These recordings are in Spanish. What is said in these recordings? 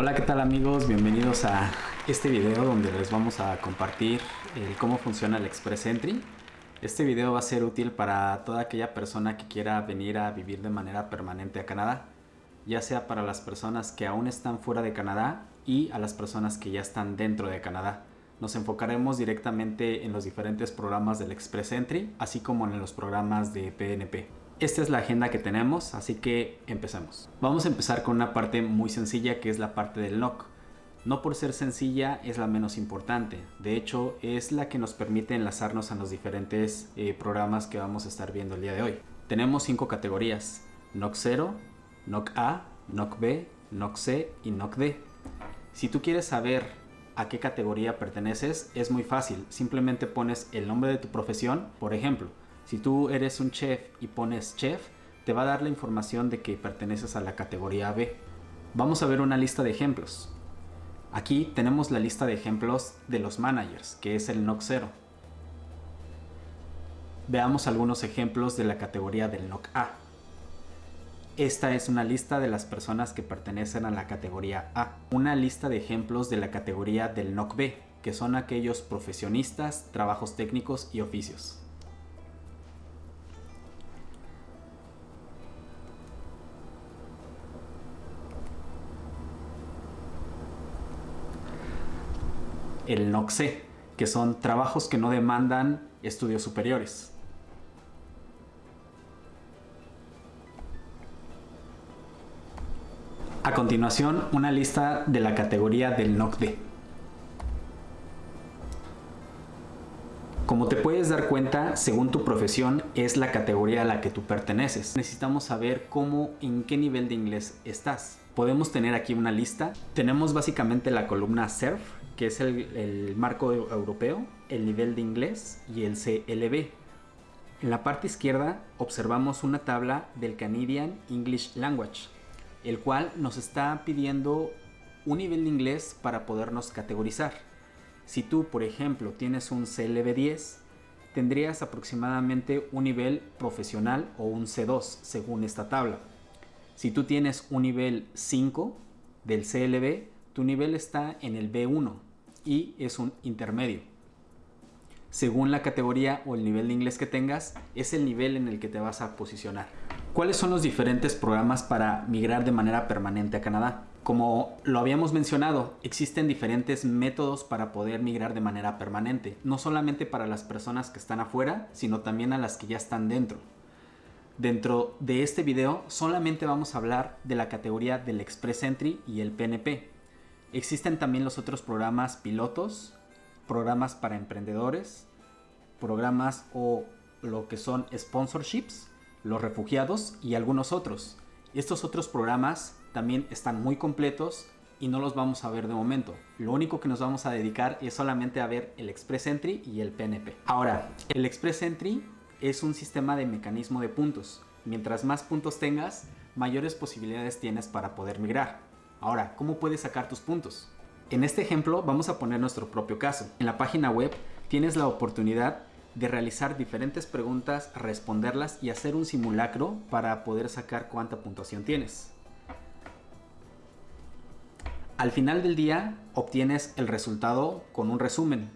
Hola, ¿qué tal amigos? Bienvenidos a este video donde les vamos a compartir cómo funciona el Express Entry. Este video va a ser útil para toda aquella persona que quiera venir a vivir de manera permanente a Canadá, ya sea para las personas que aún están fuera de Canadá y a las personas que ya están dentro de Canadá. Nos enfocaremos directamente en los diferentes programas del Express Entry, así como en los programas de PNP. Esta es la agenda que tenemos, así que empecemos. Vamos a empezar con una parte muy sencilla que es la parte del NOC. No por ser sencilla es la menos importante, de hecho es la que nos permite enlazarnos a los diferentes eh, programas que vamos a estar viendo el día de hoy. Tenemos cinco categorías, NOC 0, NOC A, NOC B, NOC C y NOC D. Si tú quieres saber a qué categoría perteneces, es muy fácil, simplemente pones el nombre de tu profesión, por ejemplo, si tú eres un chef y pones chef, te va a dar la información de que perteneces a la categoría B. Vamos a ver una lista de ejemplos. Aquí tenemos la lista de ejemplos de los managers, que es el NOC 0. Veamos algunos ejemplos de la categoría del NOC A. Esta es una lista de las personas que pertenecen a la categoría A. Una lista de ejemplos de la categoría del NOC B, que son aquellos profesionistas, trabajos técnicos y oficios. El NOCSE, que son trabajos que no demandan estudios superiores. A continuación, una lista de la categoría del NOCD. Como te puedes dar cuenta, según tu profesión, es la categoría a la que tú perteneces. Necesitamos saber cómo, en qué nivel de inglés estás. Podemos tener aquí una lista. Tenemos básicamente la columna SERF, que es el, marco europeo, el nivel de inglés y el CLB. En la parte izquierda observamos una tabla del Canadian English Language, el cual nos está pidiendo un nivel de inglés para podernos categorizar. Si tú, por ejemplo, tienes un CLB 10, tendrías aproximadamente un nivel profesional o un C2 según esta tabla. Si tú tienes un nivel 5 del CLB, tu nivel está en el B1 y es un intermedio. Según la categoría o el nivel de inglés que tengas, es el nivel en el que te vas a posicionar. ¿Cuáles son los diferentes programas para migrar de manera permanente a Canadá? Como lo habíamos mencionado, existen diferentes métodos para poder migrar de manera permanente, no solamente para las personas que están afuera, sino también a las que ya están dentro. Dentro de este video solamente vamos a hablar de la categoría del Express Entry y el PNP, Existen también los otros programas pilotos, programas para emprendedores, programas o lo que son sponsorships, los refugiados y algunos otros. Estos otros programas también están muy completos y no los vamos a ver de momento. Lo único que nos vamos a dedicar es solamente a ver el Express Entry y el PNP. Ahora, el Express Entry es un sistema de mecanismo de puntos. Mientras más puntos tengas, mayores posibilidades tienes para poder migrar. Ahora, ¿cómo puedes sacar tus puntos? En este ejemplo vamos a poner nuestro propio caso. En la página web tienes la oportunidad de realizar diferentes preguntas, responderlas y hacer un simulacro para poder sacar cuánta puntuación tienes. Al final del día obtienes el resultado con un resumen,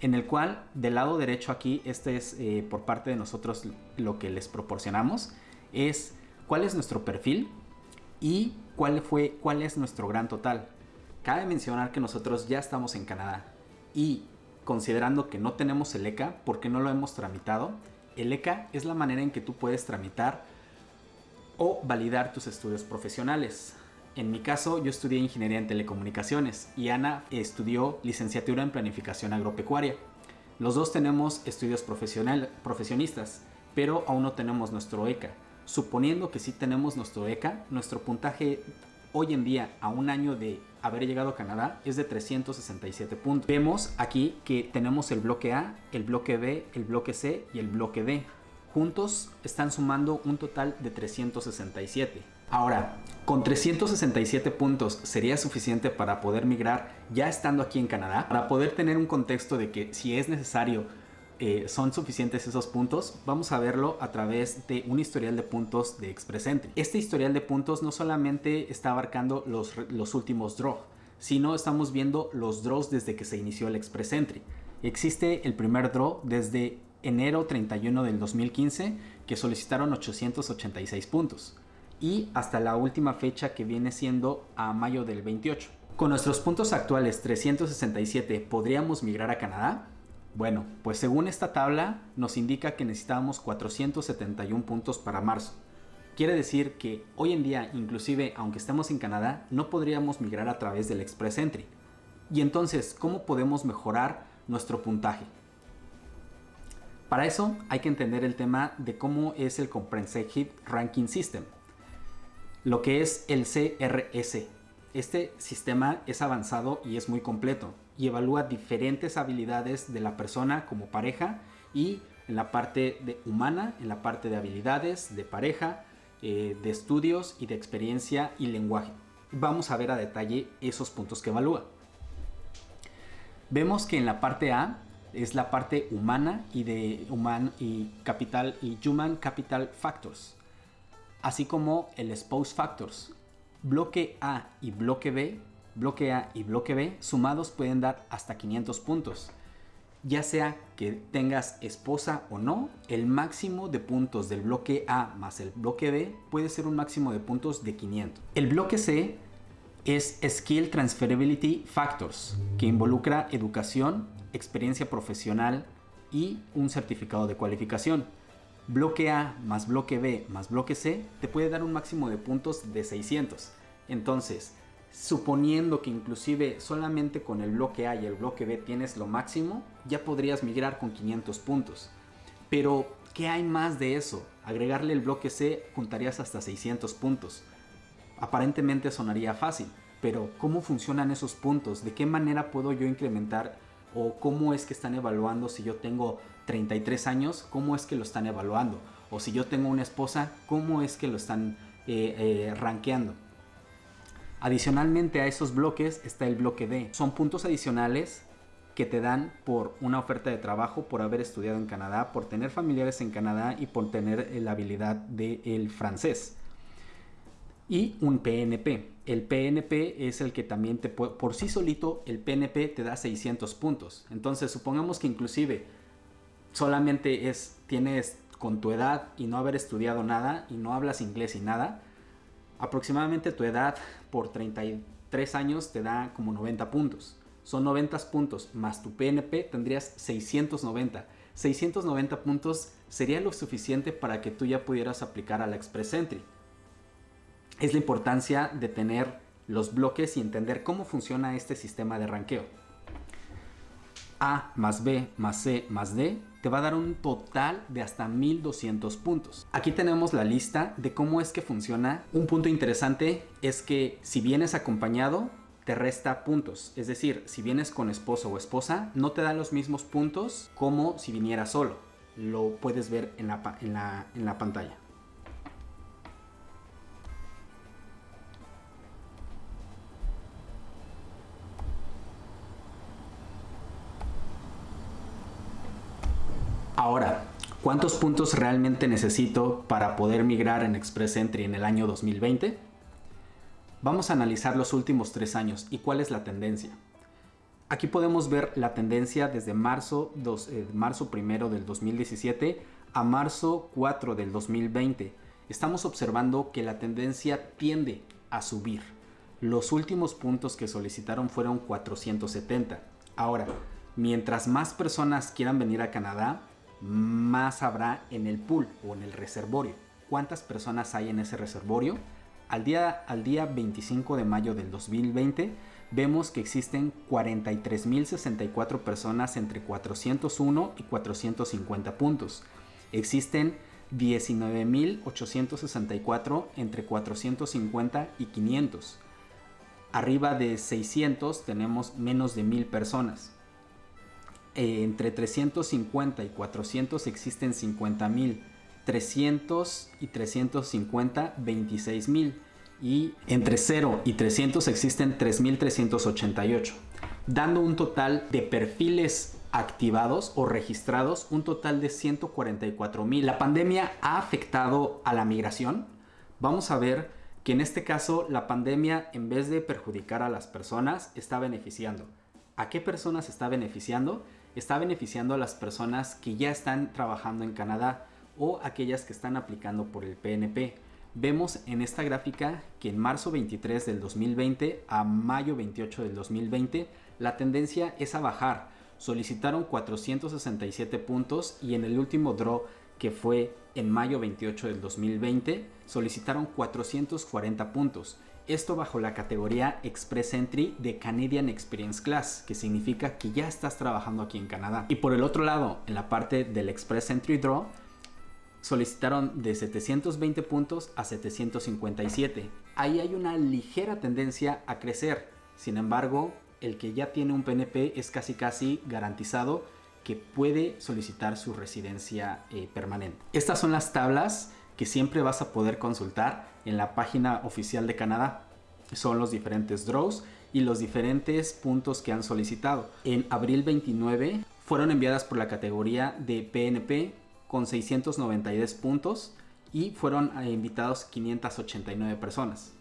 en el cual del lado derecho aquí, este es eh, por parte de nosotros lo que les proporcionamos, es cuál es nuestro perfil y cuál, fue, cuál es nuestro gran total. Cabe mencionar que nosotros ya estamos en Canadá y considerando que no tenemos el ECA porque no lo hemos tramitado, el ECA es la manera en que tú puedes tramitar o validar tus estudios profesionales. En mi caso, yo estudié Ingeniería en Telecomunicaciones y Ana estudió Licenciatura en Planificación Agropecuaria. Los dos tenemos estudios profesional, profesionistas, pero aún no tenemos nuestro ECA. Suponiendo que sí tenemos nuestro ECA, nuestro puntaje hoy en día a un año de haber llegado a Canadá es de 367 puntos. Vemos aquí que tenemos el bloque A, el bloque B, el bloque C y el bloque D. Juntos están sumando un total de 367. Ahora, con 367 puntos sería suficiente para poder migrar ya estando aquí en Canadá, para poder tener un contexto de que si es necesario eh, son suficientes esos puntos, vamos a verlo a través de un historial de puntos de Express Entry. Este historial de puntos no solamente está abarcando los, los últimos draws, sino estamos viendo los draws desde que se inició el Express Entry. Existe el primer draw desde enero 31 del 2015 que solicitaron 886 puntos y hasta la última fecha que viene siendo a mayo del 28. Con nuestros puntos actuales 367, ¿podríamos migrar a Canadá? Bueno, pues según esta tabla nos indica que necesitábamos 471 puntos para marzo. Quiere decir que hoy en día, inclusive aunque estemos en Canadá, no podríamos migrar a través del Express Entry. Y entonces, ¿cómo podemos mejorar nuestro puntaje? Para eso hay que entender el tema de cómo es el Comprehensive Ranking System, lo que es el CRS. Este sistema es avanzado y es muy completo y evalúa diferentes habilidades de la persona como pareja y en la parte de humana, en la parte de habilidades, de pareja, eh, de estudios y de experiencia y lenguaje. Vamos a ver a detalle esos puntos que evalúa. Vemos que en la parte A es la parte humana y de y capital y human capital factors, así como el spouse factors. Bloque A y bloque B, bloque A y bloque B sumados pueden dar hasta 500 puntos. Ya sea que tengas esposa o no, el máximo de puntos del bloque A más el bloque B puede ser un máximo de puntos de 500. El bloque C es Skill Transferability Factors, que involucra educación, experiencia profesional y un certificado de cualificación. Bloque A más bloque B más bloque C te puede dar un máximo de puntos de 600. Entonces, suponiendo que inclusive solamente con el bloque A y el bloque B tienes lo máximo, ya podrías migrar con 500 puntos. Pero, ¿qué hay más de eso? Agregarle el bloque C juntarías hasta 600 puntos. Aparentemente sonaría fácil, pero ¿cómo funcionan esos puntos? ¿De qué manera puedo yo incrementar o cómo es que están evaluando si yo tengo 33 años, cómo es que lo están evaluando, o si yo tengo una esposa, cómo es que lo están eh, eh. Adicionalmente a esos bloques está el bloque D. Son puntos adicionales que te dan por una oferta de trabajo, por haber estudiado en Canadá, por tener familiares en Canadá y por tener la habilidad del francés y un PNP. El PNP es el que también te puede, por sí solito, el PNP te da 600 puntos. Entonces, supongamos que inclusive solamente es, tienes con tu edad y no haber estudiado nada y no hablas inglés y nada, aproximadamente tu edad por 33 años te da como 90 puntos. Son 90 puntos más tu PNP tendrías 690. 690 puntos sería lo suficiente para que tú ya pudieras aplicar a la Express Entry es la importancia de tener los bloques y entender cómo funciona este sistema de ranqueo. A más B más C más D te va a dar un total de hasta 1200 puntos. Aquí tenemos la lista de cómo es que funciona. Un punto interesante es que si vienes acompañado te resta puntos. Es decir, si vienes con esposo o esposa no te da los mismos puntos como si viniera solo. Lo puedes ver en la, en la pantalla. Ahora, ¿cuántos puntos realmente necesito para poder migrar en Express Entry en el año 2020? Vamos a analizar los últimos tres años y cuál es la tendencia. Aquí podemos ver la tendencia desde marzo, eh, marzo primero del 2017 a marzo 4 del 2020. Estamos observando que la tendencia tiende a subir. Los últimos puntos que solicitaron fueron 470. Ahora, mientras más personas quieran venir a Canadá, más habrá en el pool o en el reservorio. ¿Cuántas personas hay en ese reservorio? Al día, al día 25 de mayo del 2020 vemos que existen 43.064 personas entre 401 y 450 puntos. Existen 19.864 entre 450 y 500. Arriba de 600 tenemos menos de 1.000 personas. Eh, entre 350 y 400 existen 50 mil. 300 y 350, 26 mil. Y entre 0 y 300 existen 3.388, dando un total de perfiles activados o registrados un total de 144 mil. ¿La pandemia ha afectado a la migración? Vamos a ver que en este caso la pandemia en vez de perjudicar a las personas está beneficiando. ¿A qué personas está beneficiando? Está beneficiando a las personas que ya están trabajando en Canadá o aquellas que están aplicando por el PNP. Vemos en esta gráfica que en marzo 23 del 2020 a mayo 28 del 2020 la tendencia es a bajar. Solicitaron 467 puntos y en el último draw que fue en mayo 28 del 2020 solicitaron 440 puntos. Esto bajo la categoría Express Entry de Canadian Experience Class, que significa que ya estás trabajando aquí en Canadá. Y por el otro lado, en la parte del Express Entry Draw, solicitaron de 720 puntos a 757. Ahí hay una ligera tendencia a crecer. Sin embargo, el que ya tiene un PNP es casi casi garantizado que puede solicitar su residencia eh, permanente. Estas son las tablas que siempre vas a poder consultar en la página oficial de Canadá. Son los diferentes draws y los diferentes puntos que han solicitado. En abril 29 fueron enviadas por la categoría de PNP con 692 puntos y fueron eh, invitados 589 personas.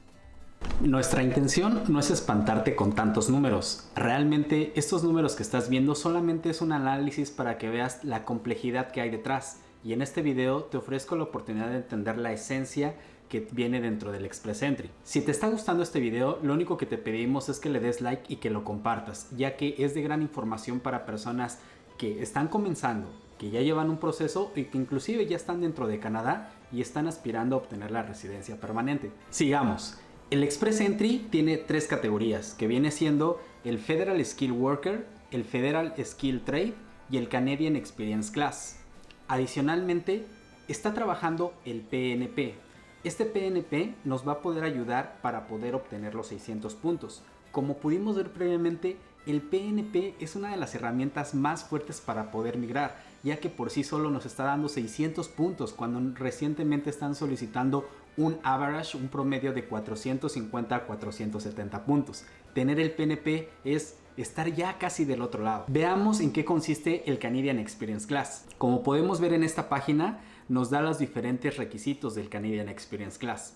Nuestra intención no es espantarte con tantos números. Realmente estos números que estás viendo solamente es un análisis para que veas la complejidad que hay detrás. Y en este video te ofrezco la oportunidad de entender la esencia que viene dentro del Express Entry. Si te está gustando este video, lo único que te pedimos es que le des like y que lo compartas, ya que es de gran información para personas que están comenzando, que ya llevan un proceso y que inclusive ya están dentro de Canadá y están aspirando a obtener la residencia permanente. Sigamos. El Express Entry tiene tres categorías, que viene siendo el Federal Skill Worker, el Federal Skill Trade y el Canadian Experience Class. Adicionalmente, está trabajando el PNP. Este PNP nos va a poder ayudar para poder obtener los 600 puntos. Como pudimos ver previamente, el PNP es una de las herramientas más fuertes para poder migrar, ya que por sí solo nos está dando 600 puntos cuando recientemente están solicitando un average, un promedio de 450 a 470 puntos. Tener el PNP es estar ya casi del otro lado. Veamos en qué consiste el Canadian Experience Class. Como podemos ver en esta página, nos da los diferentes requisitos del Canadian Experience Class.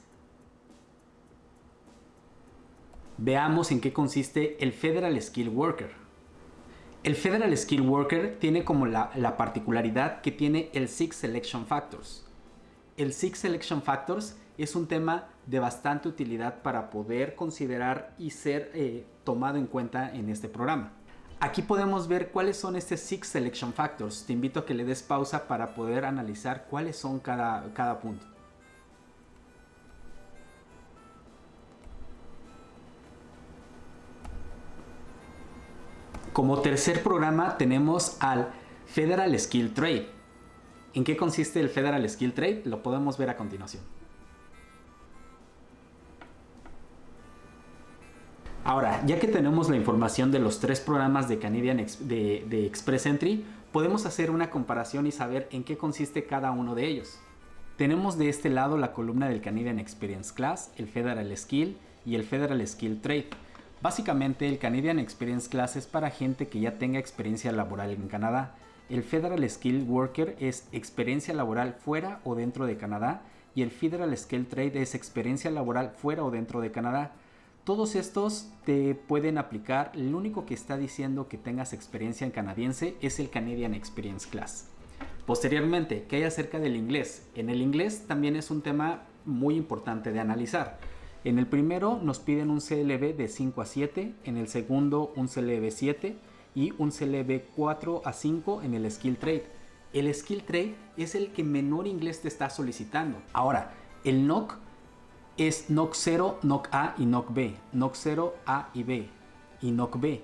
Veamos en qué consiste el Federal Skill Worker. El Federal Skill Worker tiene como la, la particularidad que tiene el Six Selection Factors. El Six Selection Factors es un tema de bastante utilidad para poder considerar y ser eh, tomado en cuenta en este programa. Aquí podemos ver cuáles son estos Six Selection Factors. Te invito a que le des pausa para poder analizar cuáles son cada, cada punto. Como tercer programa tenemos al Federal Skill Trade. ¿En qué consiste el Federal Skill Trade? Lo podemos ver a continuación. Ahora, ya que tenemos la información de los tres programas de Canadian de, Express Entry, podemos hacer una comparación y saber en qué consiste cada uno de ellos. Tenemos de este lado la columna del Canadian Experience Class, el Federal Skill y el Federal Skill Trade. Básicamente el Canadian Experience Class es para gente que ya tenga experiencia laboral en Canadá. El Federal Skill Worker es experiencia laboral fuera o dentro de Canadá y el Federal Skill Trade es experiencia laboral fuera o dentro de Canadá. Todos estos te pueden aplicar, el único que está diciendo que tengas experiencia en canadiense es el Canadian Experience Class. Posteriormente, ¿qué hay acerca del inglés? En el inglés también es un tema muy importante de analizar. En el primero nos piden un CLB de 5 a 7, en el segundo un CLB 7 y un CLB 4 a 5 en el Skill Trade. El Skill Trade es el que menor inglés te está solicitando. Ahora, el NOC es NOC 0, NOC A y NOC B. NOC 0, A y B. Y NOC B.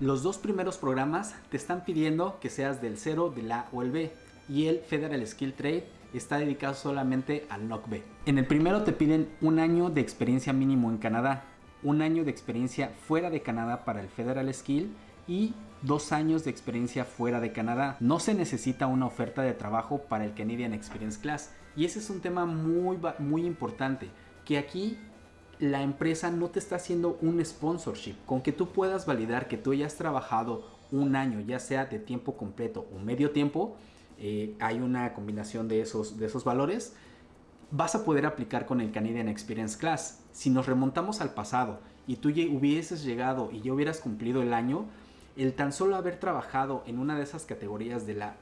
Los dos primeros programas te están pidiendo que seas del 0, del A o el B. Y el Federal Skill Trade está dedicado solamente al NOC B. En el primero te piden un año de experiencia mínimo en Canadá, un año de experiencia fuera de Canadá para el Federal Skill y dos años de experiencia fuera de Canadá. No se necesita una oferta de trabajo para el Canadian Experience Class y ese es un tema muy, muy importante que aquí la empresa no te está haciendo un sponsorship, con que tú puedas validar que tú hayas trabajado un año, ya sea de tiempo completo o medio tiempo, eh, hay una combinación de esos, de esos valores, vas a poder aplicar con el Canadian Experience Class. Si nos remontamos al pasado y tú hubieses llegado y ya hubieras cumplido el año, el tan solo haber trabajado en una de esas categorías de la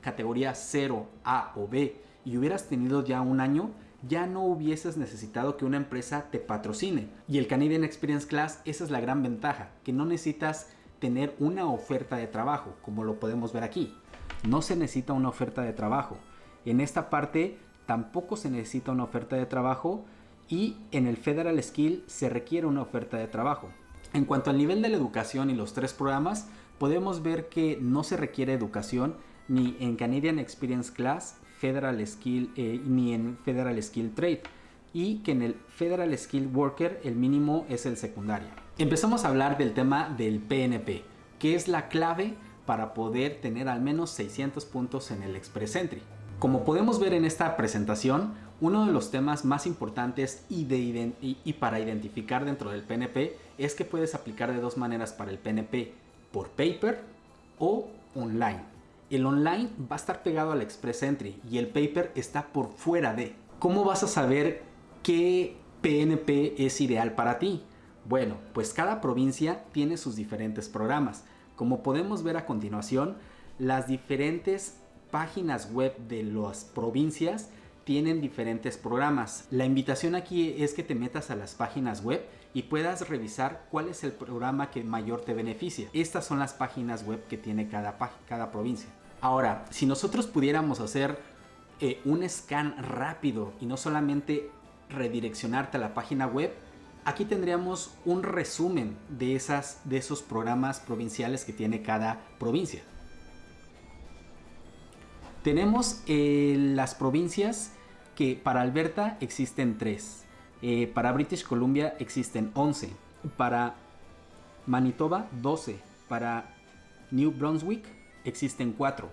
categoría 0, A o B y hubieras tenido ya un año, ya no hubieses necesitado que una empresa te patrocine. Y el Canadian Experience Class, esa es la gran ventaja, que no necesitas tener una oferta de trabajo, como lo podemos ver aquí. No se necesita una oferta de trabajo. En esta parte tampoco se necesita una oferta de trabajo y en el Federal Skill se requiere una oferta de trabajo. En cuanto al nivel de la educación y los tres programas, podemos ver que no se requiere educación ni en Canadian Experience Class, Federal Skill eh, ni en Federal Skill Trade y que en el Federal Skill Worker el mínimo es el secundario. Empezamos a hablar del tema del PNP, que es la clave para poder tener al menos 600 puntos en el Express Entry. Como podemos ver en esta presentación, uno de los temas más importantes y, para identificar dentro del PNP es que puedes aplicar de dos maneras para el PNP, por paper o online. El online va a estar pegado al Express Entry y el paper está por fuera de. ¿Cómo vas a saber qué PNP es ideal para ti? Bueno, pues cada provincia tiene sus diferentes programas. Como podemos ver a continuación, las diferentes páginas web de las provincias tienen diferentes programas. La invitación aquí es que te metas a las páginas web y puedas revisar cuál es el programa que mayor te beneficia. Estas son las páginas web que tiene cada, provincia. Ahora, si nosotros pudiéramos hacer eh, un scan rápido y no solamente redireccionarte a la página web, aquí tendríamos un resumen de, esas, de esos programas provinciales que tiene cada provincia. Tenemos eh, las provincias que para Alberta existen 3, eh, para British Columbia existen 11, para Manitoba 12, para New Brunswick existen 4.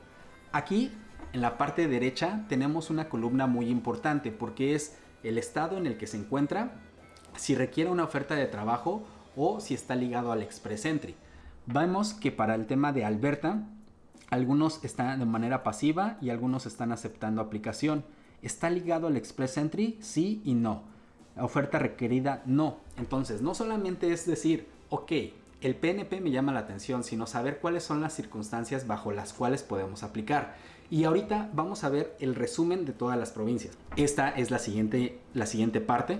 Aquí en la parte derecha tenemos una columna muy importante porque es el estado en el que se encuentra, si requiere una oferta de trabajo o si está ligado al Express Entry. Vemos que para el tema de Alberta algunos están de manera pasiva y algunos están aceptando aplicación. ¿Está ligado al Express Entry? Sí y no. oferta requerida, no. Entonces, no solamente es decir, ok, el PNP me llama la atención, sino saber cuáles son las circunstancias bajo las cuales podemos aplicar. Y ahorita vamos a ver el resumen de todas las provincias. Esta es la siguiente, la siguiente parte.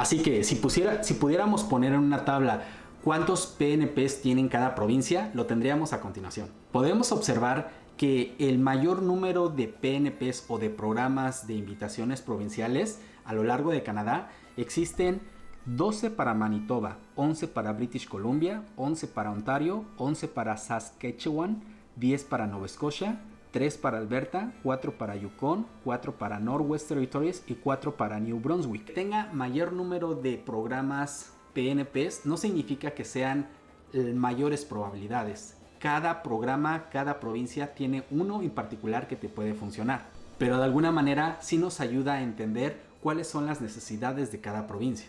Así que si, pudiéramos poner en una tabla cuántos PNPs tienen cada provincia, lo tendríamos a continuación. Podemos observar que el mayor número de PNPs o de programas de invitaciones provinciales a lo largo de Canadá existen 12 para Manitoba, 11 para British Columbia, 11 para Ontario, 11 para Saskatchewan, 10 para Nova Scotia, 3 para Alberta, 4 para Yukon, 4 para Northwest Territories y 4 para New Brunswick. Tenga mayor número de programas PNPs no significa que sean mayores probabilidades. Cada programa, cada provincia tiene uno en particular que te puede funcionar. Pero de alguna manera sí nos ayuda a entender cuáles son las necesidades de cada provincia.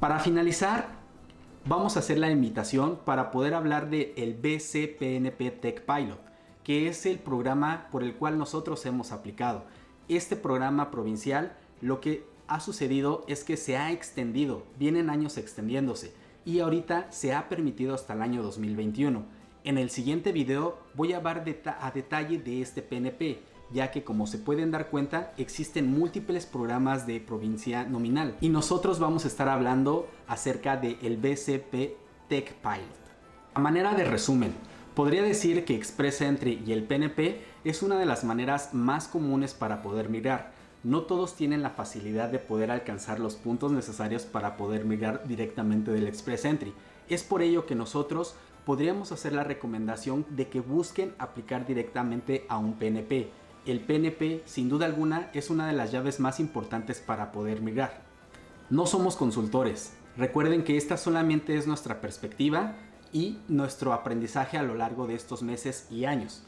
Para finalizar, vamos a hacer la invitación para poder hablar de el BCPNP Tech Pilot, que es el programa por el cual nosotros hemos aplicado. Este programa provincial lo que ha sucedido es que se ha extendido, vienen años extendiéndose y ahorita se ha permitido hasta el año 2021. En el siguiente video voy a hablar a detalle de este PNP ya que como se pueden dar cuenta existen múltiples programas de provincia nominal y nosotros vamos a estar hablando acerca del el BCP Tech Pilot. A manera de resumen, podría decir que Express Entry y el PNP es una de las maneras más comunes para poder migrar. No todos tienen la facilidad de poder alcanzar los puntos necesarios para poder migrar directamente del Express Entry. Es por ello que nosotros podríamos hacer la recomendación de que busquen aplicar directamente a un PNP el PNP sin duda alguna es una de las llaves más importantes para poder migrar. No somos consultores, recuerden que esta solamente es nuestra perspectiva y nuestro aprendizaje a lo largo de estos meses y años.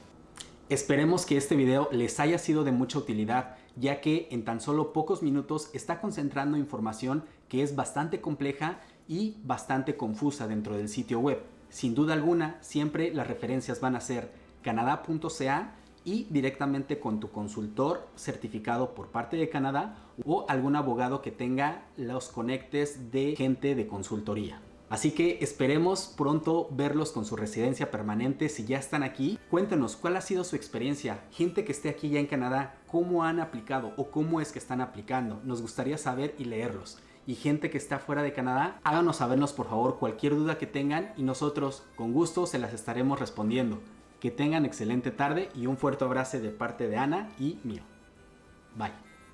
Esperemos que este video les haya sido de mucha utilidad, ya que en tan solo pocos minutos está concentrando información que es bastante compleja y bastante confusa dentro del sitio web. Sin duda alguna, siempre las referencias van a ser canadá.ca y directamente con tu consultor certificado por parte de Canadá o algún abogado que tenga los conectes de gente de consultoría. Así que esperemos pronto verlos con su residencia permanente si ya están aquí. Cuéntenos cuál ha sido su experiencia, gente que esté aquí ya en Canadá, cómo han aplicado o cómo es que están aplicando. Nos gustaría saber y leerlos. Y gente que está fuera de Canadá, háganos sabernos por favor cualquier duda que tengan y nosotros con gusto se las estaremos respondiendo. Que tengan excelente tarde y un fuerte abrazo de parte de Ana y mío. Bye.